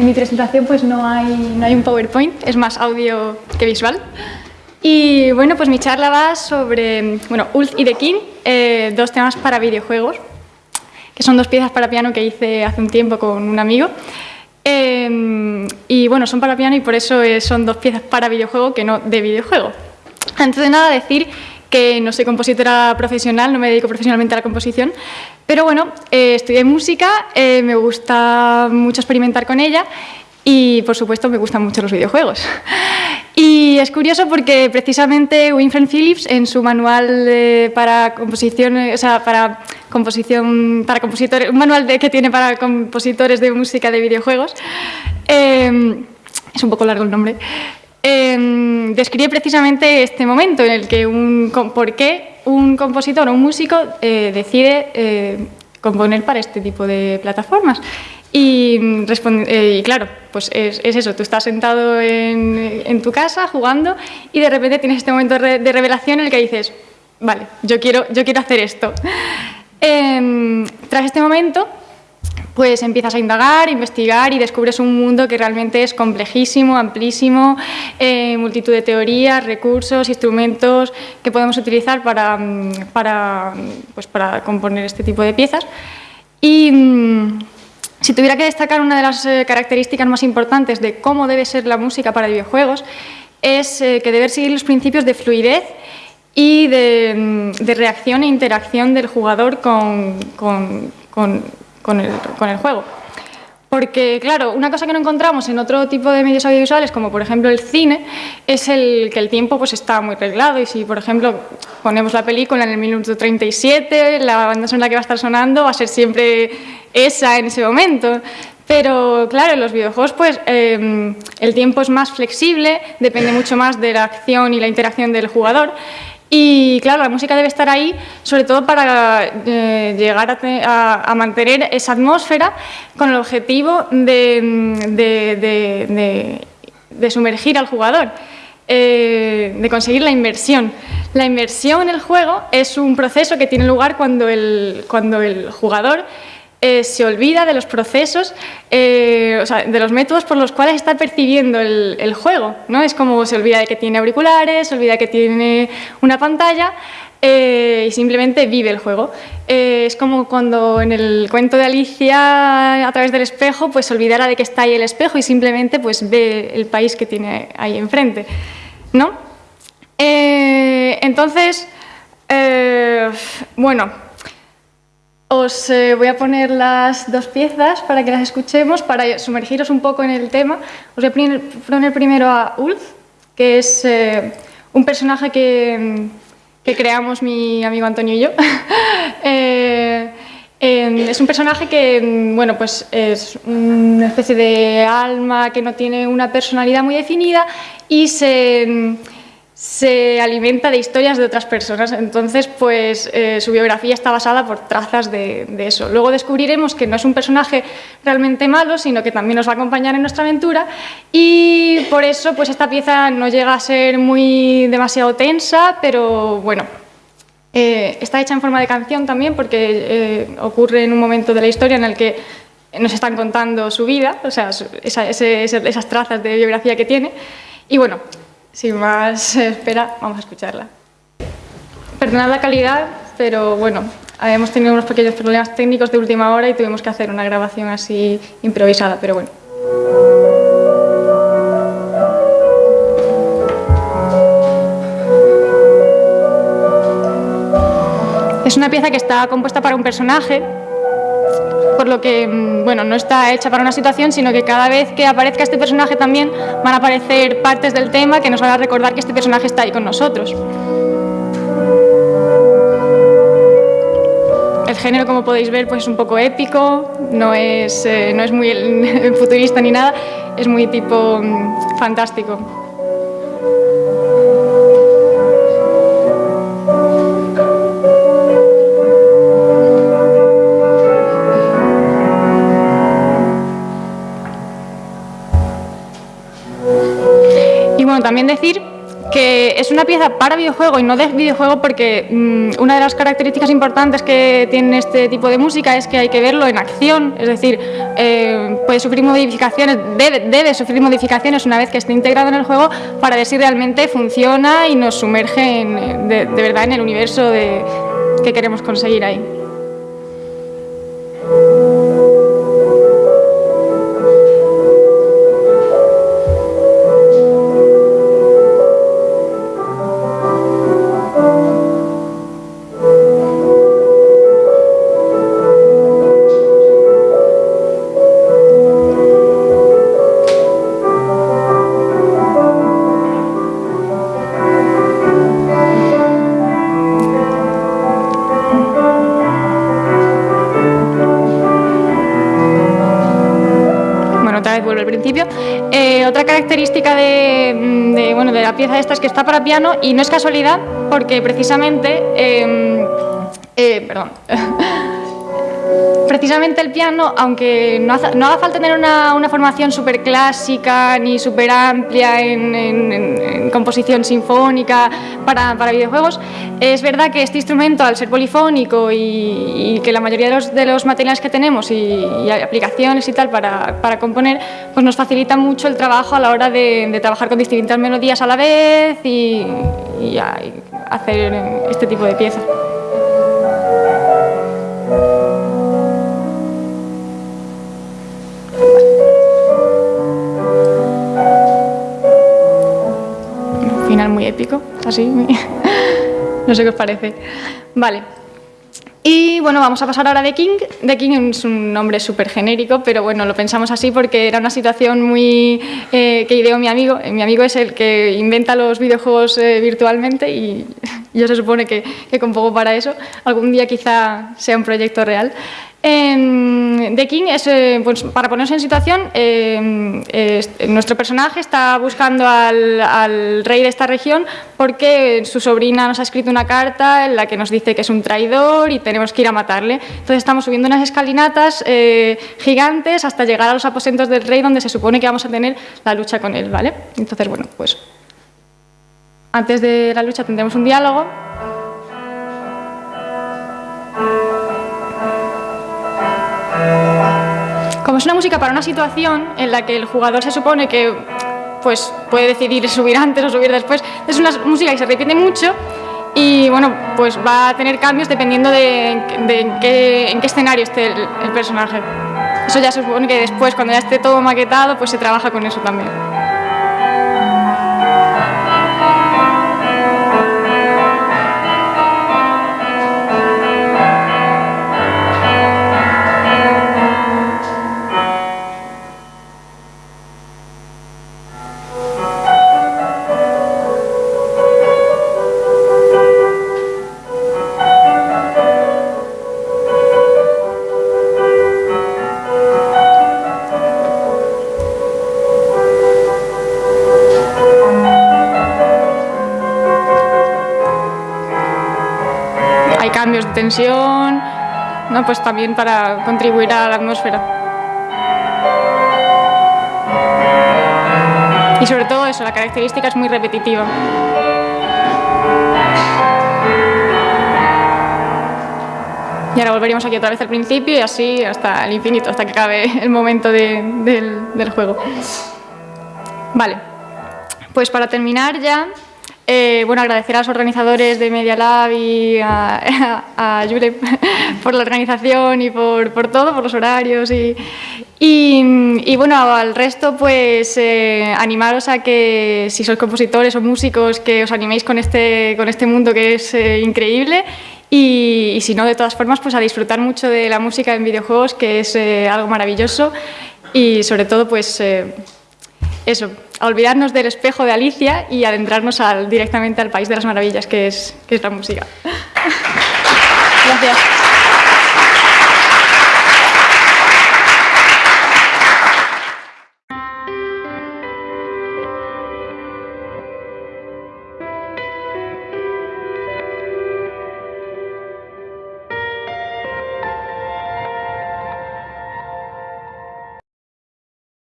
en mi presentación pues no hay, no hay un PowerPoint, es más audio que visual. Y bueno, pues mi charla va sobre, bueno, Ulf y The King, eh, dos temas para videojuegos, que son dos piezas para piano que hice hace un tiempo con un amigo. Eh, y bueno, son para piano y por eso eh, son dos piezas para videojuego que no de videojuego. Antes de nada decir que no soy compositora profesional, no me dedico profesionalmente a la composición, pero bueno, eh, estudié música, eh, me gusta mucho experimentar con ella y por supuesto me gustan mucho los videojuegos. Y es curioso porque precisamente Winfred Phillips en su manual eh, para composición, o sea, para composición, para compositores, un manual de, que tiene para compositores de música de videojuegos, es un poco largo el nombre, eh, describe precisamente este momento en el que un, por qué un compositor o un músico eh, decide eh, componer para este tipo de plataformas. Y, eh, y claro, pues es, es, eso, tú estás sentado en, en, tu casa jugando y de repente tienes este momento de, de revelación en el que dices, vale, yo quiero, yo quiero hacer esto. Em, tras este momento, pues empiezas a indagar, investigar y descubres un mundo que realmente es complejísimo, amplísimo, eh, multitud de teorías, recursos, instrumentos que podemos utilizar para, para, pues para componer este tipo de piezas. Y si tuviera que destacar una de las eh, características más importantes de cómo debe ser la música para videojuegos, es eh, que debe seguir los principios de fluidez y de, de reacción e interacción del jugador con, con, con con el, juego. Porque, claro, una cosa que no encontramos en otro tipo de medios audiovisuales, como por ejemplo el cine, es el que el tiempo pues, está muy reglado y si, por ejemplo, ponemos la película en el minuto 37, la banda sonora que va a estar sonando va a ser siempre esa en ese momento. Pero, claro, en los videojuegos pues, eh, el tiempo es más flexible, depende mucho más de la acción y la interacción del jugador y claro, la música debe estar ahí, sobre todo para eh, llegar a, mantener esa atmósfera con el objetivo de, de sumergir al jugador, eh, de conseguir la inversión. La inversión en el juego es un proceso que tiene lugar cuando el jugador eh, se olvida de los procesos, eh, o sea, de los métodos por los cuales está percibiendo el, juego. ¿no? Es como se olvida de que tiene auriculares, se olvida de que tiene una pantalla eh, y simplemente vive el juego. Es como cuando en el cuento de Alicia a través del espejo pues se olvidara de que está ahí el espejo y simplemente pues ve el país que tiene ahí enfrente. ¿no? Entonces, bueno, os eh, voy a poner las dos piezas para que las escuchemos, para sumergiros un poco en el tema. Os voy a poner primero a Ulf, que es eh, un personaje que, que, creamos mi amigo Antonio y yo. eh, es un personaje que bueno, pues es una especie de alma que no tiene una personalidad muy definida y se se alimenta de historias de otras personas, entonces pues eh, su biografía está basada por trazas de, eso. Luego descubriremos que no es un personaje realmente malo, sino que también nos va a acompañar en nuestra aventura. Y por eso pues esta pieza no llega a ser muy demasiado tensa, pero bueno, eh, está hecha en forma de canción también porque eh, ocurre en un momento de la historia en el que nos están contando su vida, o sea, esas trazas de biografía que tiene. Y bueno, sin más espera, vamos a escucharla. Perdonad la calidad, pero bueno, hemos tenido unos pequeños problemas técnicos de última hora y tuvimos que hacer una grabación así improvisada, pero bueno. Es una pieza que está compuesta para un personaje por lo que bueno, no está hecha para una situación, sino que cada vez que aparezca este personaje también van a aparecer partes del tema que nos van a recordar que este personaje está ahí con nosotros. El género, como podéis ver, pues es un poco épico, no es, eh, no es muy futurista ni nada, es muy tipo mmm, fantástico. también decir que es una pieza para videojuego y no de videojuego porque mm, una de las características importantes que tiene este tipo de música es que hay que verlo en acción, es decir, eh, puede sufrir modificaciones, debe, sufrir modificaciones una vez que esté integrado en el juego para ver si realmente funciona y nos sumerge de, verdad en el universo que queremos conseguir ahí. Otra característica mm, de, bueno, de la pieza esta es que está para piano y no es casualidad porque precisamente... Em, eh, perdón. precisamente el piano, aunque no, haga falta tener una, formación súper clásica ni súper amplia en, composición sinfónica para, videojuegos, es verdad que este instrumento, al ser polifónico y, que la mayoría de los, materiales que tenemos y, aplicaciones y tal para, componer, pues nos facilita mucho el trabajo a la hora de, trabajar con distintas melodías a la vez y, y hacer este tipo de piezas. Muy épico, así, no sé qué os parece. Vale. Y bueno, vamos a pasar ahora de King. The King es un nombre súper genérico, pero bueno, lo pensamos así porque era una situación muy eh, que ideó mi amigo. Eh, mi amigo es el que inventa los videojuegos eh, virtualmente y yo se supone que, que compongo para eso. Algún día quizá sea un proyecto real. The King eh, pues, para ponerse en situación, eh, nuestro personaje está buscando al, rey de esta región porque su sobrina nos ha escrito una carta en la que nos dice que es un traidor y tenemos que ir a matarle. Entonces estamos subiendo unas escalinatas eh, gigantes hasta llegar a los aposentos del rey donde se supone que vamos a tener la lucha con él, ¿vale? Entonces, bueno, pues antes de la lucha tendremos un diálogo Como es una música para una situación en la que el jugador se supone que pues, puede decidir subir antes o subir después, es una música que se repite mucho y bueno, pues va a tener cambios dependiendo de, en, qué, escenario esté el personaje. Eso ya se supone que después, cuando ya esté todo maquetado, pues se trabaja con eso también. Tensión, ¿no? pues también para contribuir a la atmósfera. Y sobre todo eso, la característica es muy repetitiva. Y ahora volveríamos aquí otra vez al principio y así hasta el infinito, hasta que acabe el momento del, del juego. Vale, pues para terminar ya, eh, bueno, agradecer a los organizadores de Media Lab y a, a, por la organización y por, todo, por los horarios y, y, bueno, al resto pues eh, animaros a que si sois compositores o músicos que os animéis con este, con este mundo que es eh, increíble y, y, si no, de todas formas, pues a disfrutar mucho de la música en videojuegos que es algo maravilloso y sobre todo pues eso, a olvidarnos del espejo de Alicia y adentrarnos al, directamente al país de las maravillas, que es, que es la música. Gracias.